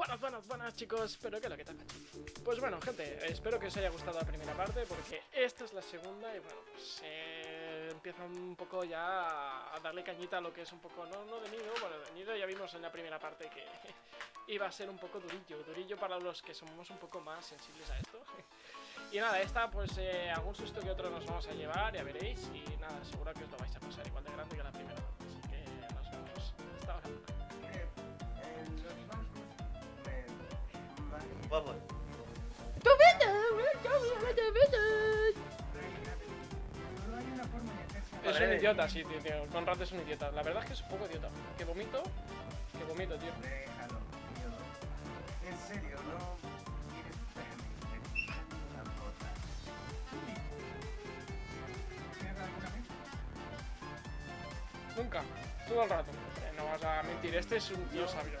Buenas, buenas, buenas chicos, espero que lo que tal. Pues bueno, gente, espero que os haya gustado la primera parte porque esta es la segunda y bueno, pues eh, empieza un poco ya a darle cañita a lo que es un poco, no, no de nido, bueno, de nido ya vimos en la primera parte que iba a ser un poco durillo, durillo para los que somos un poco más sensibles a esto. Y nada, esta pues eh, algún susto que otro nos vamos a llevar, ya veréis, y nada, seguro que os lo vais a pasar igual de grande que la primera así que nos vemos hasta ahora. Vamos. Es un idiota, sí, tío, tío. Conrad es un idiota. La verdad es que es un poco idiota. Que vomito, que vomito, tío. Déjalo, tío. En serio, no. Nunca, todo el rato. No vas a mentir, este es un tío sabio.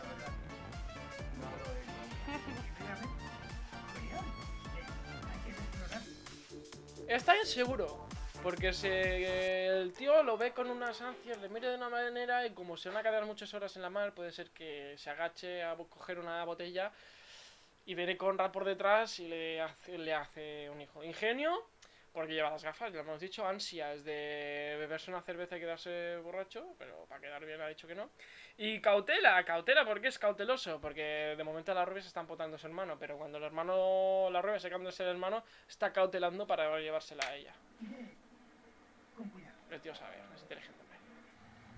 Está inseguro. Porque se, el tío lo ve con unas ansias, le mira de una manera y como se van a quedar muchas horas en la mar, puede ser que se agache a coger una botella y viene Conrad por detrás y le hace, le hace un hijo. Ingenio, porque lleva las gafas, ya lo hemos dicho. Ansia es de beberse una cerveza y quedarse borracho, pero para quedar bien ha dicho que no. Y cautela, cautela, porque es cauteloso? Porque de momento la rubia se está empotando a su hermano, pero cuando el hermano, la rubia se cambia de ser hermano, está cautelando para llevársela a ella. Con cuidado. El tío sabe, es inteligente.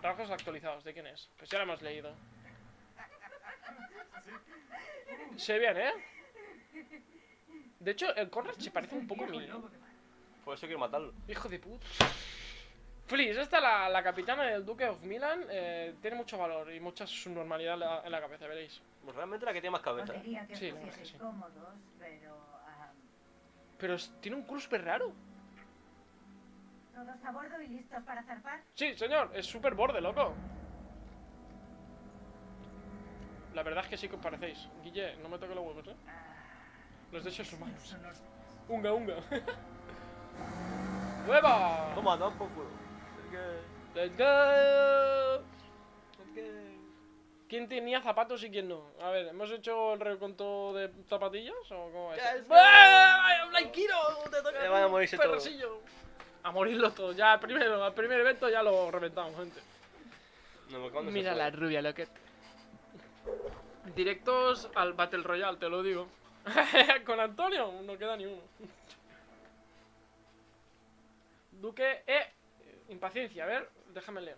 Trabajos actualizados, ¿de quién es? Pues ya lo hemos leído. Se ve bien, ¿eh? De hecho, el Conrad se parece un poco a mí. Por eso quiero matarlo. Hijo de puta. Fliss, esta la, la capitana del Duque of Milan. eh, tiene mucho valor y mucha subnormalidad en la, en la cabeza, veréis. Pues realmente la que tiene más cabeza. Que Sí, la que sí. cómodos, pero ah, Pero tiene un culo súper raro. todos a bordo y listos para zarpar. Sí, señor, es súper borde, loco. La verdad es que sí que os parecéis. Guille, no me toque los huevos, ¿eh? Los derechos humanos. Son los- Unga, unga. ¡Hueva! Toma, da un poco. Es que- ¡Let's go! es que- ¿Quién tenía zapatos y quién no? A ver, ¿hemos hecho el reconto de zapatillas o cómo es ¡Ah! ¡Blanquiro! ¡Te toca van a morirse todos. perrosillo! A morirlos todos. Ya, primero, al primer evento ya lo reventamos, gente. No, Mira la rubia, lo que... Directos al Battle Royale, te lo digo. Con Antonio, no queda ni uno. Duque, eh, impaciencia, a ver, déjame leer.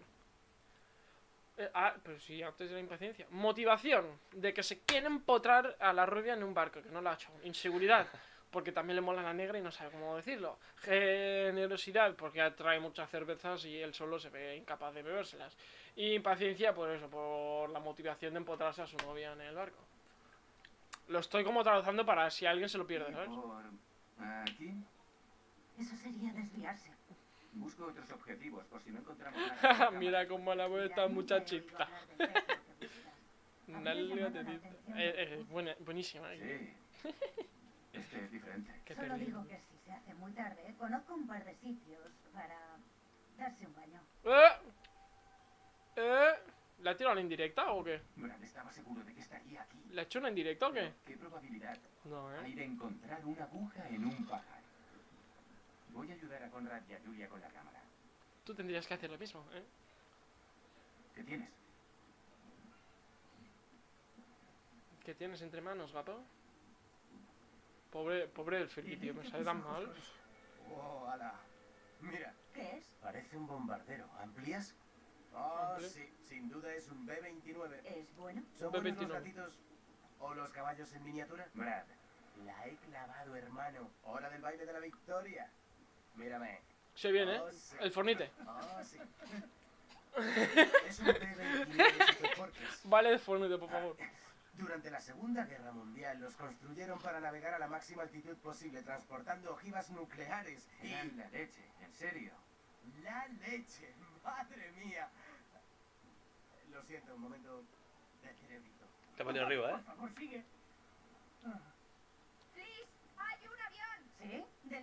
Eh, ah, pero si antes de la impaciencia. Motivación, de que se quiere empotrar a la rubia en un barco, que no lo ha hecho. Inseguridad, porque también le mola la negra y no sabe cómo decirlo. Generosidad, porque atrae muchas cervezas y él solo se ve incapaz de bebérselas. Y impaciencia, por eso, por la motivación de empotrarse a su novia en el barco. Lo estoy como traduciendo para si alguien se lo pierde, ¿Y ¿sabes? por aquí? Eso sería desviarse. Busco otros objetivos por si no encontramos nada. Mira cómo la veo esta muchachita. que. Una la Eh, eh, buena, buenísima. eh. Sí. Este es diferente. Qué Solo digo que si se hace muy tarde, conozco un par de sitios para darse un baño. ¡Eh! ¿Eh? ¿La ha tirado a la indirecta o qué? Brad estaba seguro de que estaría aquí. ¿Le ha hecho una indirecta o qué? ¿Qué probabilidad No, hay ¿eh? de encontrar una aguja en un pajar? Voy a ayudar a Conrad y a Julia con la cámara. Tú tendrías que hacer lo mismo, ¿eh? ¿Qué tienes? ¿Qué tienes entre manos, gato? Pobre, pobre el tío, me sale tan mal. ¡Oh, ala! Mira, ¿Qué es? parece un bombardero. ¿Amplias? Oh, Amplio. sí, sin duda es un B-29. ¿Es bueno? ¿Son buenos los B-29. gatitos o los caballos en miniatura? Brad, la he clavado, hermano. Hora del baile de la victoria. Mírame. Se viene, ¿eh? Oh, sí. El fornite. Oh, sí. es un B-29 Superfortress. Vale el fornite, por favor. Durante la Segunda Guerra Mundial los construyeron para navegar a la máxima altitud posible, transportando ojivas nucleares. Y la leche, en serio. La leche, madre mía. Lo siento, un momento de cerebrito. Te ha arriba, Por ¿eh? favor, sigue. ¡Tris! ¡Hay un avión! ¿Sí? ¿De la Segunda Guerra Mundial?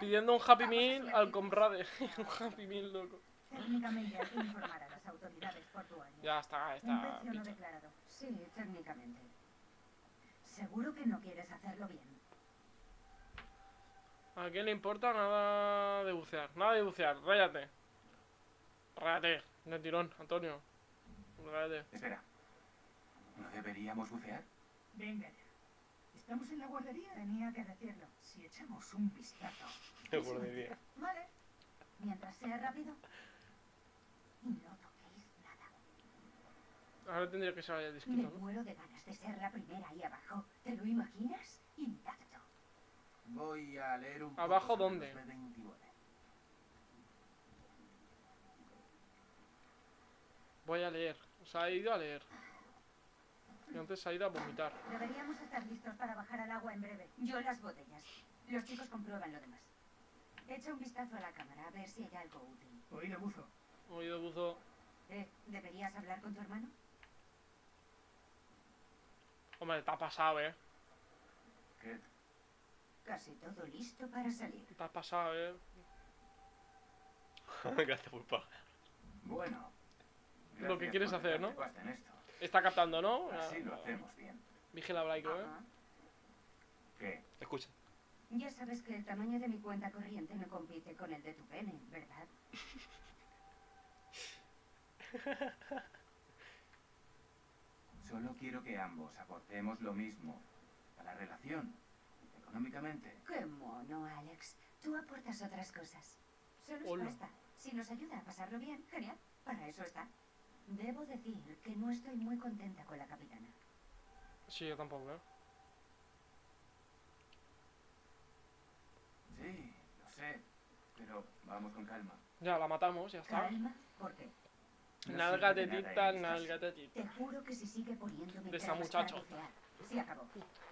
Pidiendo un Happy Meal al comrade. un Happy Meal, loco. Técnicamente hay que informar a las autoridades portuarias. Ya está, Un está. precio no declarado. Sí, técnicamente. Seguro que no quieres hacerlo bien. ¿A quién le importa nada de bucear? Nada de bucear, ráyate. Ráyate, de tirón, Antonio. Ráyate. Espera. ¿No deberíamos bucear? Venga ya. ¿Estamos en la guardería? Tenía que decirlo. Si echamos un vistazo. Qué guardería. Vale. Mientras sea rápido. Y no toquéis nada. Ahora tendría que ser Me discreto, ¿no? muero de ganas de ser la primera ahí abajo. ¿Te lo imaginas? Intacto. Voy a leer un poco ¿Abajo sobre dónde? los B-29. Voy a leer. Se ha ido a leer. Y antes ha ido a vomitar. Deberíamos estar listos para bajar al agua en breve. Yo las botellas. Los chicos comprueban lo demás. Echa un vistazo a la cámara a ver si hay algo útil. Oído buzo. Oído buzo. Eh, ¿deberías hablar con tu hermano? Hombre, te ha pasado, eh. ¿Qué? Casi todo listo para salir. Te has pasado, eh. Gracias por pagar. Bueno. Lo que quieres hacer, ¿no? Está captando, ¿no? Así lo Ah, hacemos bien. Vigila Blaico, eh. ¿Qué? Escucha. Ya sabes que el tamaño de mi cuenta corriente no compite con el de tu pene, ¿verdad? Solo quiero que ambos aportemos lo mismo a la relación, económicamente. Qué mono, Alex. Tú aportas otras cosas. Solo es Hola. pasta. Si nos ayuda a pasarlo bien, genial. Para eso está. Debo decir que no estoy muy contenta con la capitana. Sí, yo tampoco, eh. Sí, lo sé, pero vamos con calma. Ya, la matamos, ya está. Calma, ¿por qué? No Nalga sirve de tita, nalga de tita. Te juro que si sigue poniéndome De para muchacho. Se acabó.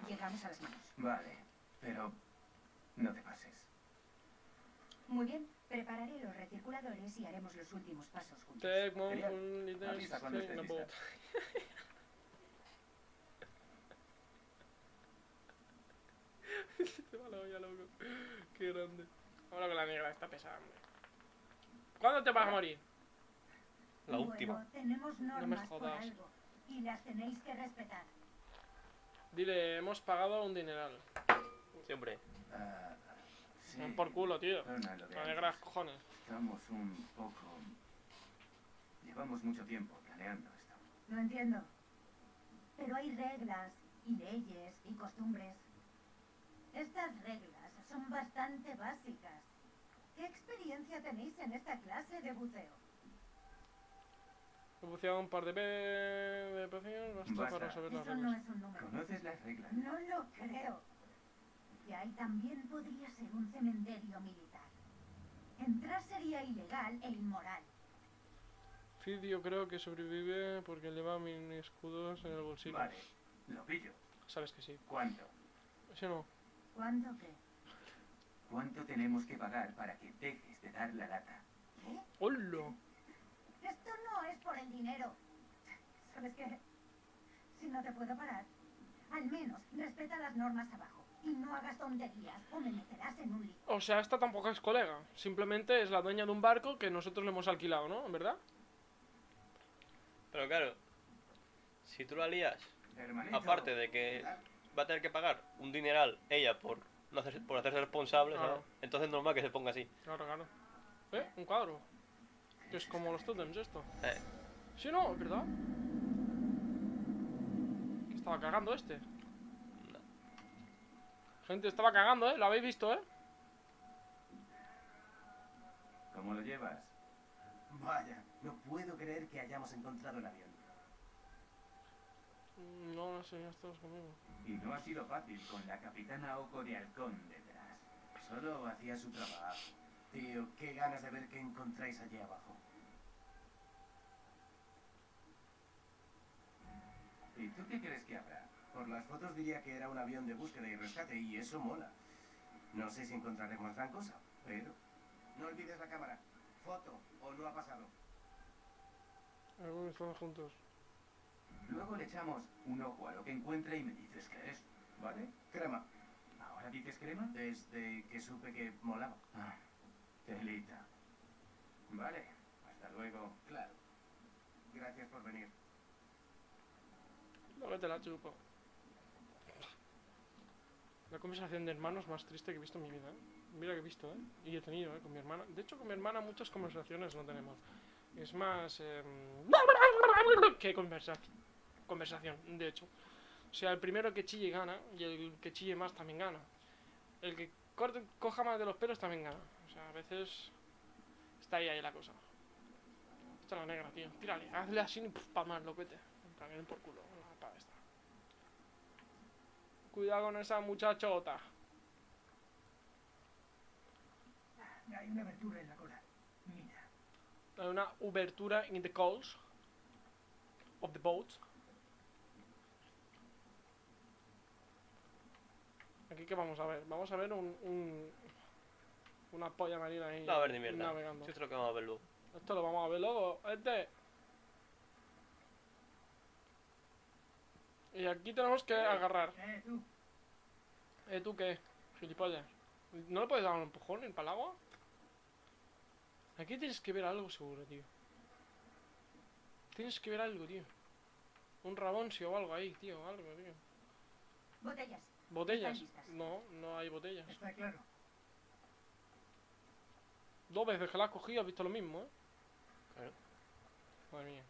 Llegamos a las manos. Vale, pero no te pases. Muy bien. Prepararé los recirculadores y haremos los últimos pasos juntos. Take one little Avisa cuando string estés about. lista. Se va la olla, loco. Qué grande. Ahora con la negra está pesada, hombre. ¿Cuándo te vas a morir? La Bueno, última. tenemos normas por jodas. algo y las tenéis que respetar. Dile, hemos pagado un dineral. Siempre. Ah, sí. Ven por culo, tío. Perdona lo de La negra antes. cojones. Estamos un poco... Llevamos mucho tiempo planeando esto. Lo entiendo. Pero hay reglas y leyes y costumbres. Estas reglas son bastante básicas. ¿Qué experiencia tenéis en esta clase de buceo? He buceado un par de veces Basta. para saber las Eso no es un número. ¿Conoces las reglas? No lo creo. Y ahí también podría ser un cementerio militar. Entrar sería ilegal e inmoral. Fid yo creo que sobrevive porque lleva mini escudos en el bolsillo. Vale, lo pillo. Sabes que sí. ¿Cuánto? ¿Sí o no? ¿Cuándo qué? ¿Cuánto tenemos que pagar para que dejes de dar la lata? ¿Qué? ¡Hola! Esto no es por el dinero. ¿Sabes qué? Si no te puedo parar, al menos respeta las normas abajo. Y no hagas tonterías o me meterás en un lío. O sea, esta tampoco es colega. Simplemente es la dueña de un barco que nosotros le hemos alquilado, ¿no? ¿En verdad? Pero claro, si tú la lías, Hermanito. aparte de que va a tener que pagar un dineral ella por, no hacerse, por hacerse responsable, ¿sabes? Claro. entonces es normal que se ponga así. Claro, claro. ¿Eh? Un cuadro. Que es como los totems esto. Eh, ¿Sí no? ¿Es verdad? Que estaba cagando este. no. Gente, estaba cagando, ¿eh? Lo habéis visto, ¿eh? ¿Cómo lo llevas? Vaya, no puedo creer que hayamos encontrado el avión. Mm, No, no sé, ya estás conmigo. Y no ha sido fácil con la capitana Oco de Halcón detrás. Solo hacía su trabajo. Tío, qué ganas de ver qué encontráis allí abajo. ¿Y tú qué crees que habrá? Por las fotos diría que era un avión de búsqueda y rescate y eso mola. No sé si encontraremos gran cosa, pero... No olvides la cámara. Foto o no ha pasado. Algunos están juntos. Luego le echamos un ojo a lo que encuentre y me dices qué es, ¿vale? Crema. ¿Ahora dices crema? Desde que supe que molaba. Ah, telita. Vale, hasta luego. Claro. Gracias por venir. No que te la chupo. La conversación de hermanos más triste que he visto en mi vida. ¿eh? Mira que he visto, ¿eh? Y he tenido, ¿eh? Con mi hermana. De hecho, con mi hermana muchas conversaciones no tenemos. Es más... em, que conversación. Conversación, de hecho. O sea, el primero que chille gana y el que chille más también gana. El que corte, coja más de los pelos también gana. O sea, a veces está ahí, ahí la cosa. Esta es la negra, tío. Tírale, hazle así y pa' más, loquete. Den por culo. La pa' esta. Cuidado con esa muchachota. Hay una abertura en la cola. Mira. Hay una obertura in the coals of the boat. Aquí que vamos a ver, vamos a ver un, un una polla marina ahí No, a ver ni mierda. navegando. Esto es lo que vamos a ver luego. Esto lo vamos a ver luego, este. Y aquí tenemos que agarrar. Eh, tú. ¿Eh, tú qué? Gilipollas. ¿No le puedes dar un empujón en el agua? Aquí tienes que ver algo seguro, tío. Tienes que ver algo, tío. Un raboncio o algo ahí, tío. Algo, tío. Botellas. ¿Botellas? No, no hay botellas. Está claro. Dos veces que la has cogido has visto lo mismo, ¿eh? Claro. Madre mía.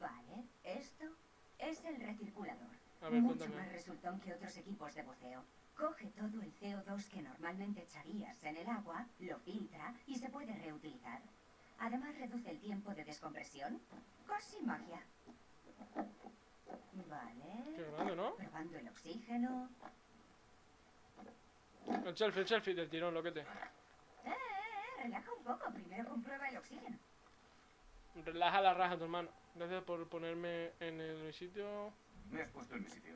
Vale, esto es el recirculador. A ver, Mucho cuéntame. más resultón que otros equipos de buceo. Coge todo el CO2 que normalmente echarías en el agua, lo filtra y se puede reutilizar. Además reduce el tiempo de descompresión. Casi magia. Qué Vale. grande, ¿no? Probando el oxígeno. El selfie, el selfie del tirón, loquete. Eh, eh, eh, relaja un poco. Primero comprueba el oxígeno. Relaja la raja, tu hermano. Gracias por ponerme en el sitio. Me has puesto en mi sitio.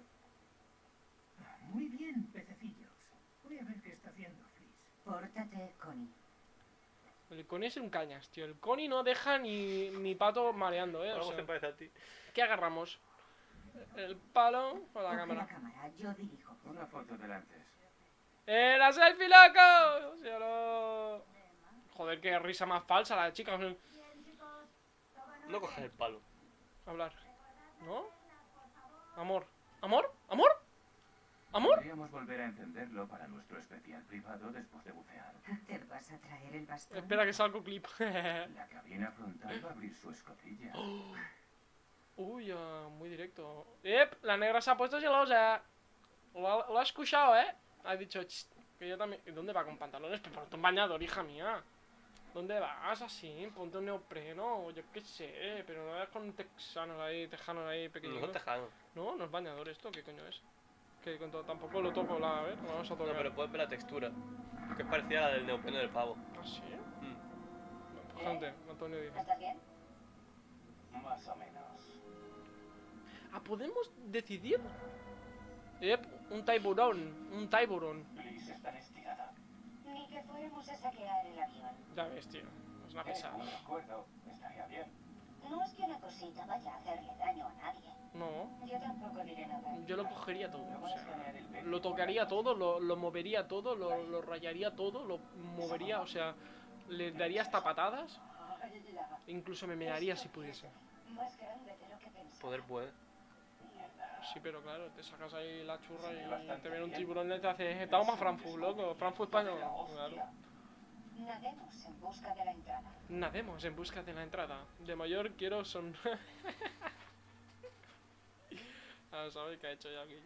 Muy bien, pececillos. Voy a ver qué está haciendo Fliss. Pórtate, Connie. El Connie es un cañas, tío. El Connie no deja ni, ni pato mareando, ¿eh? O sea, se parece a ti. ¿Qué agarramos? ¿El palo o la cámara? la cámara, yo dirijo. Una foto del antes. ¡Eh, la selfie, loco! No- Joder, qué risa más falsa la chica. No coges el palo. Hablar. ¿No? Amor. ¿Amor? ¿Amor? ¿Amor? Podríamos volver a encenderlo para nuestro especial privado después de bucear. ¿Te vas a traer el bastón? Espera que salga un clip. La cabina frontal va a abrir su escotilla. Uy, ah, muy directo. ¡Ep! La negra se ha puesto celosa. Lo, ha- lo has escuchado, ¿eh? Ha dicho, "Chst, que yo también. ¿Y ¿Dónde va con pantalones? Pero ponte un bañador, hija mía. ¿Dónde vas así? Ponte un neopreno, yo qué sé. Pero no vayas con texanos ahí, tejanos ahí No pequeños. No, no es bañador esto, ¿qué coño es? Que con todo, tampoco lo toco, la, a ver, vamos a No, tocar. pero puedes ver la textura. Que es parecida a la del neopreno del pavo. ¿Ah, sí? Mm. Gente, Antonio dice. ¿Estás bien? Más o menos. Ah, ¿podemos decidir? Ep, un tiburón, un tiburón. Liz está estirada. Ni que fuéramos a saquear el avión. Ya ves, tío, es una pesada. Estaría bien. No es que una cosita vaya a hacerle daño a nadie. No, Yo tampoco diré nada. yo lo cogería todo, o a sea, lo tocaría todo, lo, lo movería todo, lo, lo rayaría todo, lo movería, o sea, le daría hasta patadas, incluso me mearía si pudiese. Poder puede. Sí, pero claro, te sacas ahí la churra y te viene un tiburón y te hace, toma Frankfurt, loco, Frankfurt español, claro. Nademos en busca de la entrada. Nademos en busca de la entrada. De mayor quiero son... ah, ¿sabes qué ha hecho ya aquí?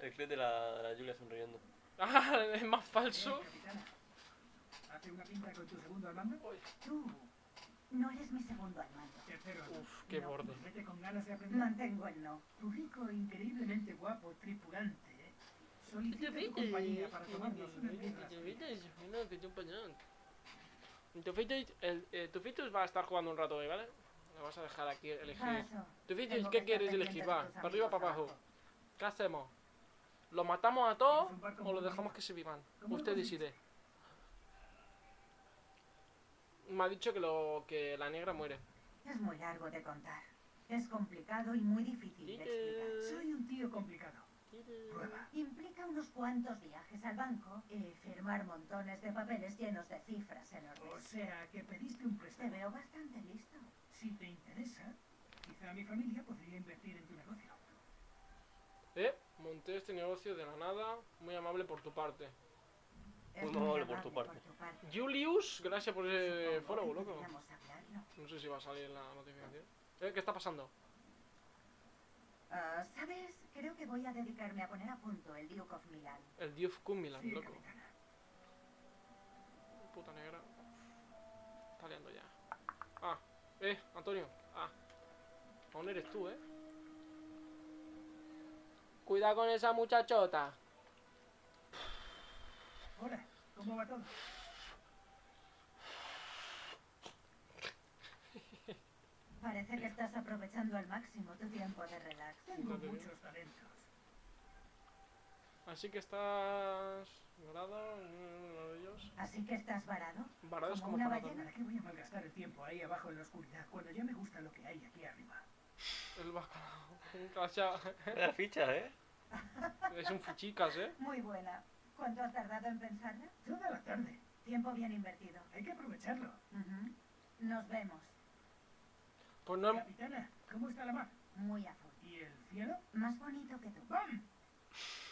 El clip de la, la Julia sonriendo. Ah, es más falso. ¿Hace una pinta con tu segundo al mando? Tú no eres mi segundo al mando. Tercero. Uf, qué No, borde. Vete con ganas de aprender. Mantengo el no. Tu rico, increíblemente guapo tripulante ¿eh? solicita tu compañía para tomarnos. Tu Fitus, el, eh, tu Fitus va a estar jugando un rato hoy, ¿vale? Le vas a dejar aquí elegir. Paso. Tu Fitus, Tengo ¿qué que quieres elegir? Va, para arriba para abajo. ¿Qué hacemos? ¿Lo matamos a todos ¿Tienes un barco o lo dejamos que se vivan? ¿Cómo Usted decide. Me ha dicho que, lo, que la negra muere. Es muy largo de contar. Es complicado y muy difícil de explicar. Soy un tío complicado. Prueba. Implica unos cuantos viajes al banco y firmar montones de papeles llenos de cifras O enormes. sea, que pediste un Te préstamo. veo bastante listo. Si te interesa, quizá mi familia podría invertir en tu negocio. ¿Eh? Mon- monté este negocio de la nada. Muy amable por tu parte. Por tu parte. Julius, gracias por ese follow, que loco. No sé si va a salir la notificación. Eh, ¿Qué está pasando? Ah, ¿Sabes? Creo que voy a dedicarme a poner a punto el Duke of Milan. El Dios Kumilan, Sí, loco. capitana. Puta negra. Está liando ya. Ah, eh, Antonio. Ah. Aún eres tú, eh. Cuidado con esa muchachota. Hola, ¿cómo va todo? Parece que estás aprovechando al máximo tu tiempo de relax. Tengo muchos talentos. Así que estás. Varado, uno de ellos. Así que estás varado. Varado es Como una ballena. ¿Para qué voy a malgastar el tiempo ahí abajo en la oscuridad cuando ya me gusta lo que hay aquí arriba? El bacalao. Un cachao. La ficha, ¿eh? Es un fuchicas, eh. Muy buena. ¿Cuánto has tardado en pensarla? Toda la tarde. Tiempo bien invertido. Hay que aprovecharlo. Nos vemos. Pues no. Capitana, ¿cómo está la mar? Muy a full. ¿Y el cielo? Más bonito que tú. ¡Bam!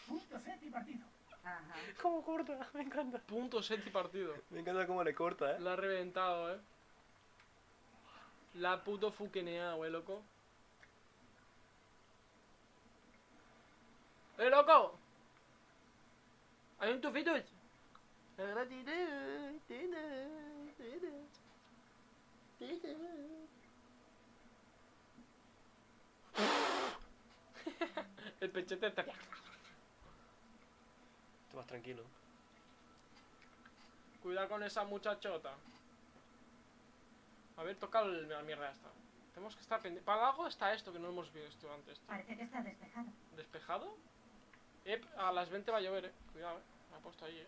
Punto set y partido. Ajá. ¿Cómo corta? Me encanta. Punto set y partido. Me encanta cómo le corta, ¿eh? La ha reventado, eh. La ha puto fuqueneado, güey, loco. ¡Eh, loco! ¡Hay un tufito! El pechete está... Esto más tranquilo. Cuidado con esa muchachota. A ver, toca el- la mierda esta. Tenemos que estar pendientes. Para abajo está esto que no hemos visto antes. tío. Parece que está despejado. ¿Despejado? A las 20 va a llover, eh. Cuidado, eh. Me ha puesto ahí, eh.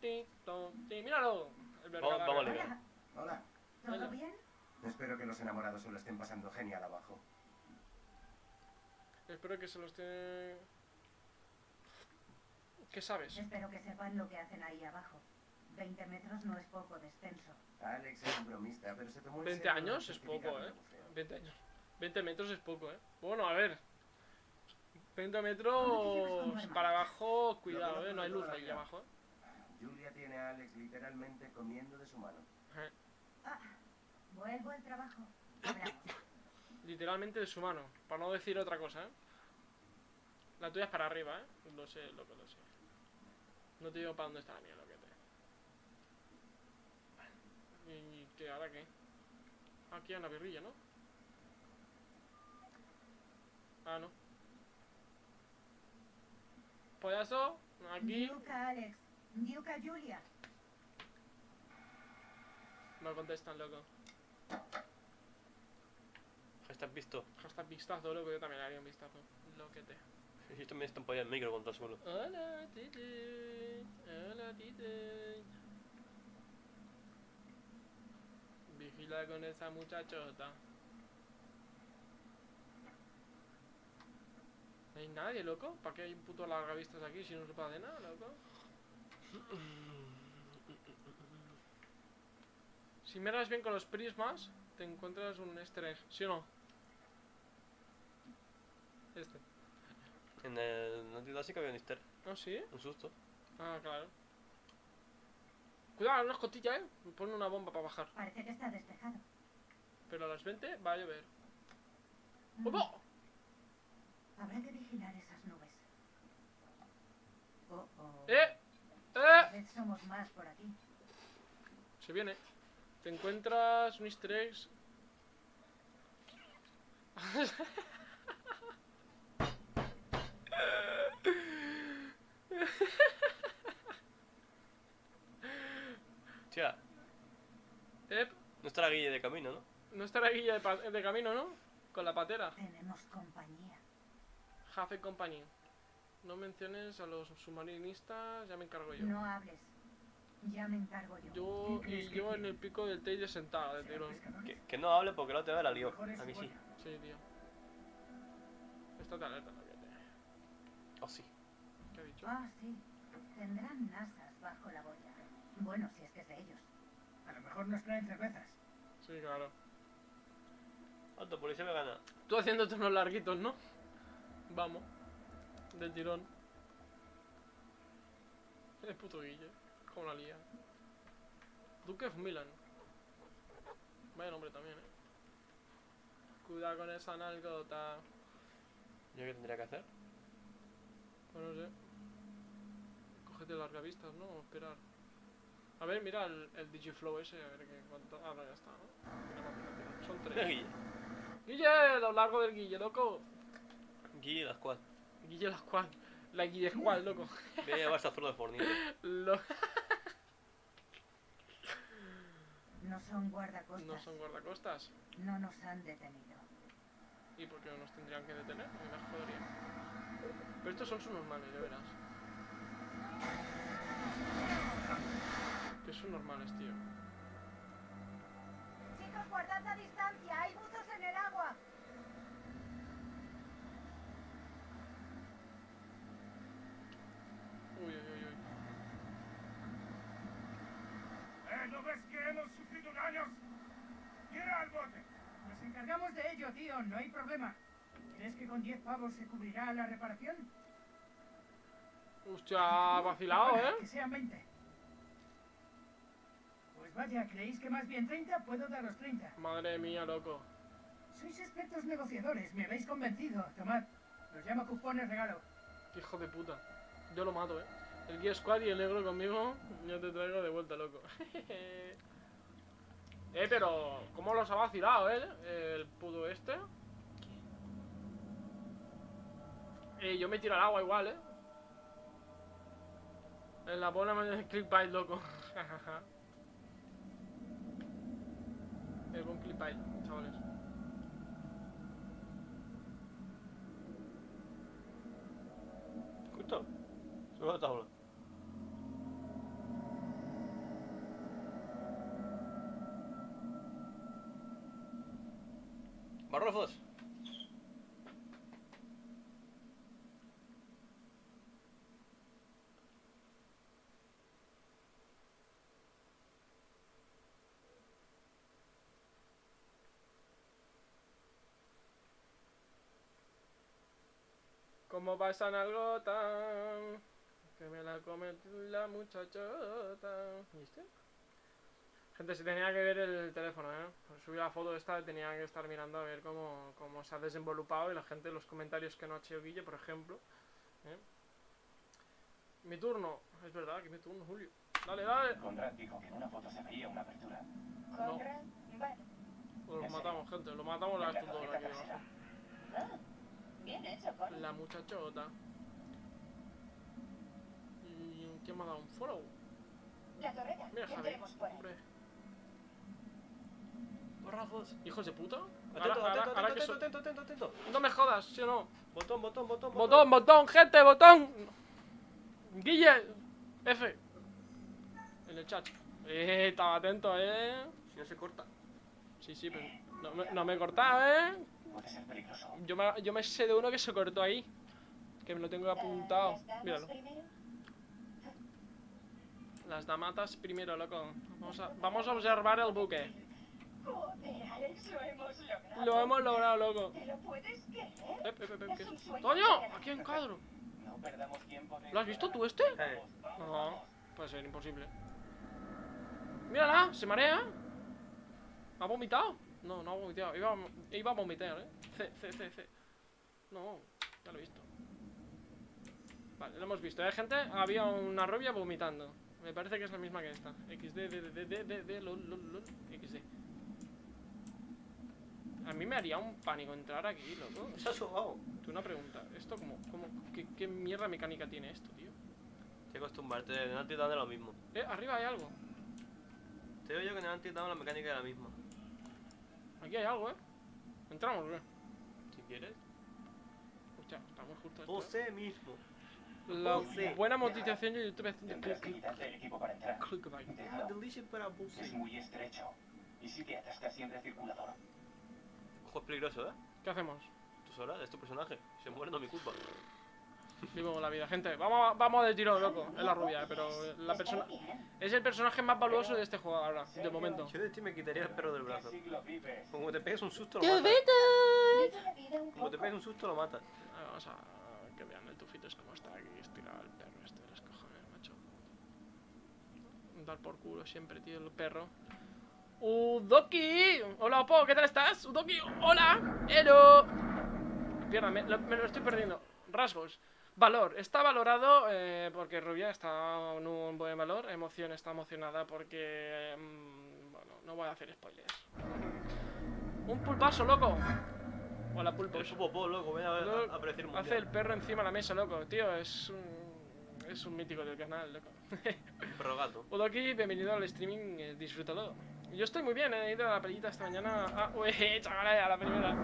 Ti, tom, ti. ¡Míralo! El Vamos- vergara- vamos. Hola, Hola. ¿todo Hola. bien? Espero que los enamorados se lo estén pasando genial abajo. Espero que se los esté... ¿Qué sabes? Espero que sepan lo que hacen ahí abajo. 20 metros no es poco descenso. Alex es un bromista, pero se tomó en 20 serio años es poco, eh. de buceo. 20 años. 20 metros es poco, eh. Bueno, a ver. 20 ¿Cómo te llevas metros con tu para abajo, cuidado, eh. No hay luz ahí abajo, eh. Julia tiene a Alex literalmente comiendo de su mano. Eh, Ah, vuelvo al trabajo. Literalmente de su mano. Para no decir otra cosa, eh. La tuya es para arriba, eh. Lo sé, lo que lo sé. No te digo para dónde está la mía, lo que te. ¿Y qué? ¿Ahora qué? Aquí hay una birrilla, ¿no? Ah, no. Pues eso, aquí Diuca Alex. Diuca Julia. no contestan, loco. ¿Estás visto? Hashtag vistazo, loco, yo también haría un vistazo. Lo que te. Yo también estoy apoyado el micro contra el suelo. Hola, Titi. Hola, Titi. Vigila con esa muchachota. Hay nadie, loco. ¿Para qué hay un puto largavistas aquí si no se puede de nada, loco? Si miras bien con los prismas, te encuentras un easter egg, ¿sí o no? Este. En el Naughty sí que había un easter. ¿Ah, sí? Un susto. Ah, claro. Cuidado, una escotilla, eh. Me pone una bomba para bajar. Parece que está despejado. Pero a las 20 va a llover. Mm, ¡Opa! Habrá que vigilar esas nubes. Oh, oh. ¡Eh! ¡Eh! vez somos más por aquí. Se viene. Te encuentras un easter egg. Tía, ¡Eh! no estará Guille de camino, ¿no? No estará guilla de, de camino, ¿no? Con la patera. Tenemos compañía. Jafe Company. No menciones a los submarinistas, ya me encargo yo. No hables. Ya me encargo yo. Yo ¿Qué y yo en el pico del Teide sentado, de ¿Serán tirón. Que, que no hable porque la otra vez la es A mí sí. Sí, tío. Alerta, que te. Oh, sí. ¿Qué ha dicho? Ah, sí. Tendrán nasas bajo la boya. Bueno, si es que es de ellos. A lo mejor nos traen cervezas. Sí, claro. Alto, policía vegana. Tú haciéndote unos larguitos, ¿no? Vamos. Del tirón. El puto Guille. Como la lía. Duke of Milan. Vaya nombre también, eh. Cuidado con esa nalgota. ¿Yo qué tendría que hacer? Pues no sé. Cógete largavistas, ¿no? O esperar. A ver, mira el, el Digiflow ese, a ver qué cuánto. Ah, no, ya está, ¿no? Mira, mira, mira, Son tres. Guille. Guille, lo largo del Guille, loco. Guille la squad. Guille la squad. La Guille squad, loco. Voy a llevar zona de fornito. Lo- No son guardacostas. no son guardacostas. No nos han detenido. ¿Y por qué no nos tendrían que detener? A mí me jodería. Pero estos son subnormales, ya verás. Que son normales, tío. Chicos, guardad la distancia. Hay buzos en el agua. Uy, uy, uy, uy. ¿Eh, ¿No ves que hemos sufrido daños? Tira al bote. Nos encargamos de ello, tío, no hay problema. ¿Crees que con 10 pavos se cubrirá la reparación? Hostia, vacilado, ¿eh? Que sean 20. Pues vaya, ¿creéis que más bien 30? Puedo daros 30. Madre mía, loco. Sois expertos negociadores, me habéis convencido. Tomad, los llamo cupones regalo. Hijo de puta. Yo lo mato, eh. El Gear Squad y el negro conmigo, yo te traigo de vuelta, loco. eh, pero, ¿cómo los ha vacilado, eh? El puto este. Eh, yo me tiro al agua igual, eh. En la bola me clickbait, loco. Es buen clickbait, chavales. Justo. Sube la tabla. Barrofos. ¿Cómo va esa nalgota? Que me la come la muchachota. Gente, se tenía que ver el teléfono, ¿eh? Por subir la foto esta tenía que estar mirando a ver cómo, cómo se ha desenvolupado y la gente, los comentarios que no ha hecho Guille, por ejemplo. ¿eh? Mi turno. Es verdad que es mi turno, Julio. Dale, dale. Conrad dijo que en una foto se veía una apertura. Conrad, bueno. Lo matamos, gente. Lo matamos la estos dos de tarjeta aquí abajo. Ah, bien hecho, Conrad. La muchachota. ¿Y quién me ha dado un follow? La torreta. Mira, Javi. ¿Hijos de puta? Atento, atento, atento, atento, atento, atento. No me jodas, ¿sí o no? Botón, botón, botón, Botón, botón, gente, botón. Guille, F. En el chat. Eh, estaba atento, eh. Si no se corta. Sí, sí, pero no me, no me he cortado, eh. Puede ser peligroso. Yo me, yo me sé de uno que se cortó ahí. Que me lo tengo apuntado. ¿Las damas Míralo. Las damatas primero, loco. Vamos a, vamos a observar el buque. Joder, Alex, lo hemos logrado. Lo hemos logrado, loco. ¿Te lo puedes creer? Eh, eh, eh, ¡Toño! Aquí cuadro. No perdamos tiempo. ¿Lo has visto tú este? Eh, No, puede ser imposible. Mírala, se marea. ¿Ha vomitado? No, no ha vomitado. Iba, a- iba a vomitar, ¿eh? C, C, C, C. No, ya lo he visto. Vale, lo hemos visto, ¿eh, gente? Había una rubia vomitando. Me parece que es la misma que esta. XD, D, D, D, D, D, D, lol, lol, lol, XD. A mí me haría un pánico entrar aquí, loco. se ha subado. Tú una pregunta. ¿Esto cómo, cómo, qué, qué mierda mecánica tiene esto, tío? Que acostumbrarte. En el es lo mismo. Eh, arriba hay algo. Te digo yo que en el Until Dawn la mecánica es la misma. Aquí hay algo, ¿eh? Entramos, ¿eh? Si quieres. Hostia, estamos justo esto, Você mismo. ¿eh? La Você. buena monetización de YouTube haciendo Tendrás click, que quitarte el equipo para entrar. clickbait. Es muy estrecho. Y si te atascas siempre el circulador. Ojo, es peligroso, ¿eh? ¿Qué hacemos? Tú sola, es tu personaje. Si se muere no es mi culpa. Vivo la vida, gente. Vamos, a- vamos de tiro, loco. Es la rubia, eh, pero la persona... Es el personaje más valuoso de este juego ahora, de momento. Yo de ti me quitaría el perro del ¿En qué brazo. Como te pegues un susto lo matas. Como te pegues un susto lo matas. Vamos a que vean el tufito es como está aquí estirado el perro este de los cojones, macho. Dar por culo siempre, tío, el perro. Udoki, hola Opo, ¿qué tal estás? Udoki, hola, Ero. Pierda, me, lo- me lo estoy perdiendo. Rasgos. Valor, está valorado eh, porque Rubia está en un buen valor. Emoción está emocionada porque. mm, bueno, no voy a hacer spoilers. Un pulpazo, loco. Hola, El pulpos. popó, loco, ven a a, aparecer un Hace el perro encima de la mesa, loco. Tío, es un. Es un mítico del canal, loco. perro gato. Udoki, bienvenido al streaming, eh, disfrútalo. Yo estoy muy bien, eh, he ido a la pelita esta mañana. Ah, uy, chaval, a la primera.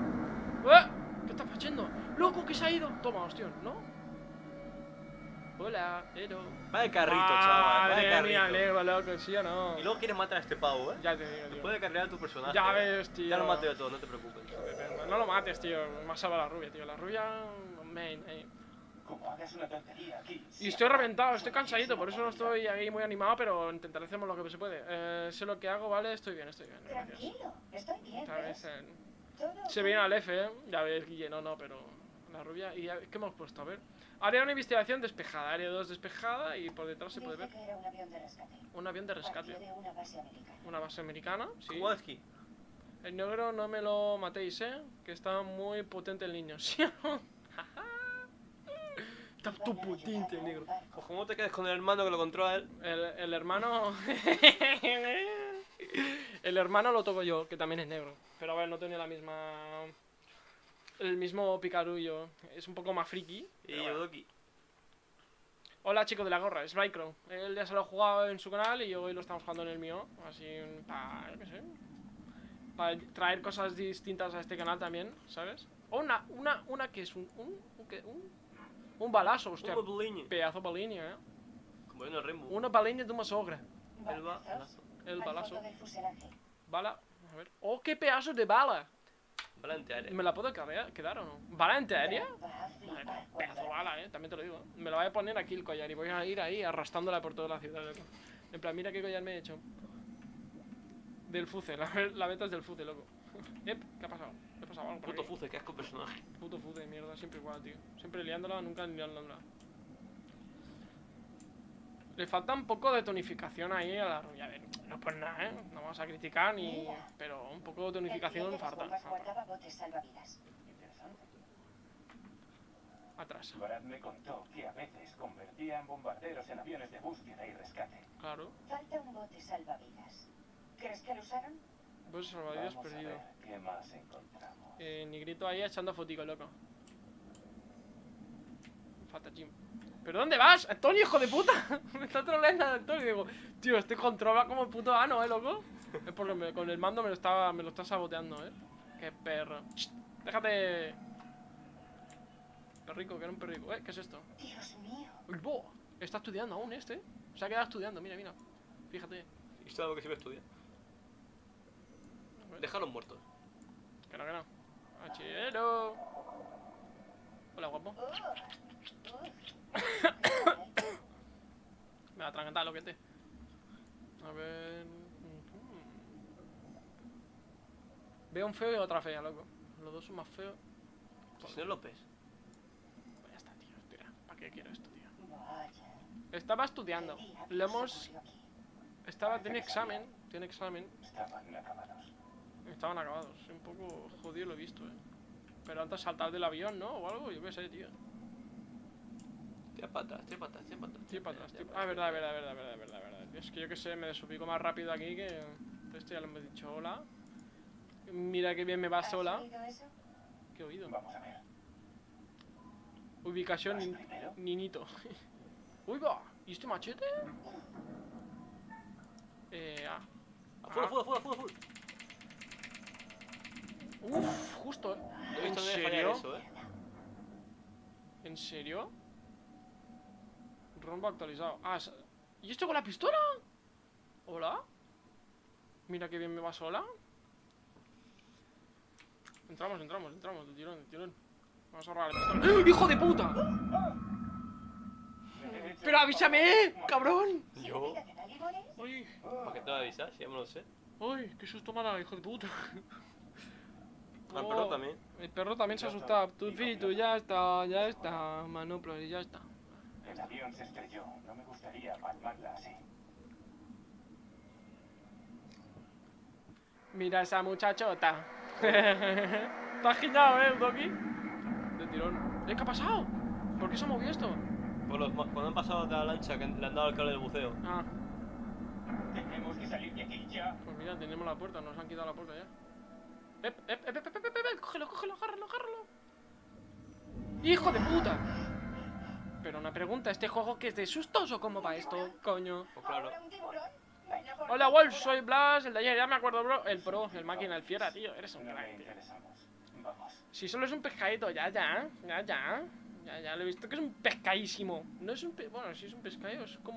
¿Qué estás haciendo? ¡Loco, que se ha ido! Toma, hostia, ¿no? Hola, Ero. Vaya carrito, chaval, vaya mía, carrito. Lego, loco, ¿sí o no? Y luego quieres matar a este pavo, ¿eh? Ya te digo, tío. Puede cargar a tu personaje. Ya ¿eh? ves, tío. Ya lo maté de todo, no te preocupes. No lo mates, tío. Me ha salvado la rubia, tío. La rubia. Main, eh. Hagas una tontería aquí. Y estoy reventado, estoy cansadito, por eso no estoy ahí muy animado, pero intentaré hacer lo que se puede. Eh, sé lo que hago, ¿vale? Estoy bien, estoy bien, gracias. Tranquilo, estoy bien. Eh, Todo Se viene al F, ¿eh? Ya ves, Guille, no, no, pero la rubia. ¿Y ya- qué hemos puesto? A ver. Área una investigación despejada, área 2 despejada y por detrás se puede ver que era un avión de rescate. un avión de rescate. de una base americana. Una base americana, sí. Kowalski. El negro no me lo matéis, ¿eh? Que está muy potente el niño, ¿sí o no? Está Van tu un negro. Ojo, ¿cómo te quedas con el hermano que lo controla él? El, el hermano. el hermano lo toco yo, que también es negro. Pero a ver, no tiene la misma. El mismo picarullo. Es un poco más friki. Y bueno. Yodoki. Hola chico de la gorra, es Bycrow. Él ya se lo ha jugado en su canal y hoy lo estamos jugando en el mío. Así para. qué sé. Para traer cosas distintas a este canal también, ¿sabes? O una, una, una que es un. Un, un, un, un balazo, hostia. Un boliño. Pedazo balinha, eh. Como en el Rainbow. Una balinha de una sogra. El ba- Balazos El al balazo. Bala. A ver. ¡Oh, qué pedazo de bala! Valente área. ¿Me la puedo cargar, quedar o no? ¿Bala antiaérea? Pedazo de la bala, eh. También te lo digo. Me la voy a poner aquí el collar y voy a ir ahí arrastrándola por toda la ciudad. loco. En plan, mira qué collar me he hecho. Del fuce, la, la beta es del fuce, loco. Ep, ¿qué ha pasado? ¿Qué ha pasado algo por Puto aquí? fuce, qué asco personaje. Puto fuce de mierda, siempre igual, tío. Siempre liándola, nunca liándola. Le falta un poco de tonificación ahí a la rubia. A ver, no por nada, ¿eh? No vamos a criticar ni... Pero un poco de tonificación falta. Atrás, Brad me contó que a veces convertía en bombarderos en aviones de búsqueda y rescate. claro. Falta un bote salvavidas. ¿Crees que lo usaron? Pues salvavidas Vamos a perdido. ver qué más encontramos. Eh, Nigrito ahí echando fotico, loco. Falta Jim. ¿Pero dónde vas? Antonio, hijo de puta. me está troleando Antonio. Digo, tío, este controla como el puto ano, eh, loco. Es porque me- con el mando me lo, está, me lo está saboteando, eh. Qué perro. Shh, déjate. Perrico, que era un perrico. Eh, ¿qué es esto? Dios mío. Uy, bo, Está estudiando aún este. Se ha quedado estudiando, mira, mira. Fíjate. Y esto es algo que siempre estudia. Déjalos muertos. Que no, que no. Hachero. Hola, guapo. Me va a atragantar lo que te. A ver. Veo un feo y otra fea, loco. Los dos son más feos. Señor López. Pues ya está, tío. Tira. ¿Para qué quiero esto, tío? Estaba estudiando. ¿Qué diablos Lo hemos. Estaba. Tiene examen. Tiene examen. Estaban acabados. Un poco jodido lo he visto, eh. Pero antes saltar del avión, ¿no? O algo, yo qué sé, tío. Tira patas, tira patas, tira patas. Tío, para atrás, tío. Ah, verdad, verdad, verdad, verdad, verdad, verdad. Es que yo que sé, me desubico más rápido aquí que. Esto ya lo hemos dicho, hola. Mira que bien me va ¿Has sola. ¿Qué he oído? Vamos a ver. Ubicación. Ninito. Uy, va. ¿Y este machete? Eh, ah. Full, full, full, full, full. Uf, justo. eh. No he ¿En visto serio? eso, eh. ¿En serio? Rombo actualizado. Ah, ¿y esto con la pistola? ¿Hola? Mira que bien me va sola. Entramos, entramos, entramos, de tirón, de tirón. Vamos a robar la pistola. ¡Eh, ¡Hijo de puta! ¡Pero avísame, cabrón! Yo. ¿Para qué te voy a avisar? Si ya me lo sé. ¡Ay! ¡Qué susto me hijo de puta! Al Oh, perro también. El perro también se ha asustado. Tu tú ya está, ya está. Manopla y ya está. El avión se estrelló. No me gustaría palmarla así. Mira esa muchachota. Te has eh, Doki. De tirón. ¿Eh, ¿Qué ha pasado? ¿Por qué se ha movido esto? Por los- cuando han pasado de la lancha que le han dado al cable de buceo. Ah, Tenemos que salir de aquí ya. pues mira, tenemos la puerta, nos han quitado la puerta ya. Ep, ep, ep, ep, ep, ep, ep, cógelo, cógelo, agárralo, agárralo. ¡Hijo de puta! Pero una pregunta, ¿este juego que es de sustos o cómo va esto, coño? Pues claro. Hola Wolf, soy Blas, el de ayer, ya me acuerdo, bro. El pro, el máquina, el fiera, tío, eres un crack, tío. Si solo es un pescadito, ya, ya, ya, ya. Ya, ya, lo he visto que es un pescadísimo. No es un pe... Bueno, si es un pescadito, es como...